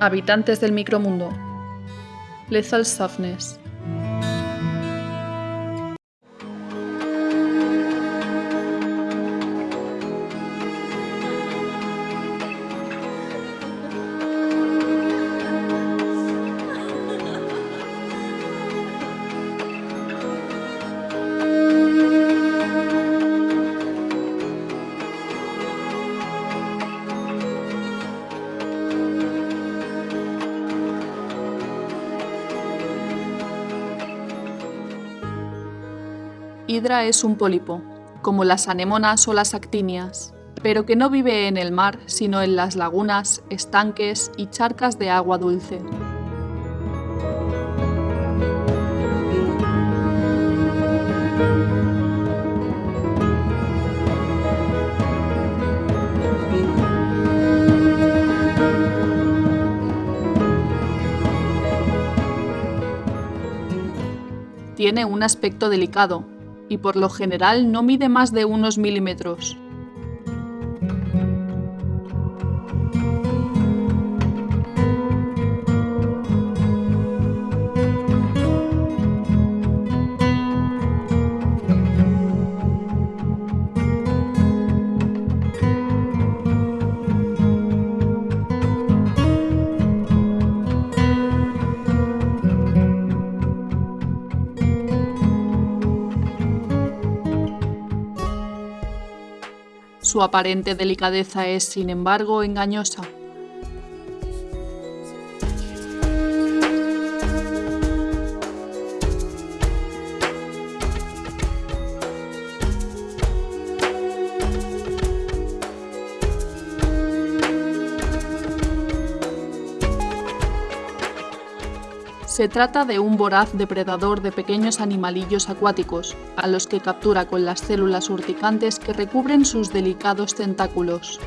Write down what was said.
Habitantes del micromundo. Lethal Softness. Hidra es un pólipo, como las anémonas o las actinias, pero que no vive en el mar, sino en las lagunas, estanques y charcas de agua dulce. Tiene un aspecto delicado, y por lo general no mide más de unos milímetros. Su aparente delicadeza es, sin embargo, engañosa. Se trata de un voraz depredador de pequeños animalillos acuáticos, a los que captura con las células urticantes que recubren sus delicados tentáculos.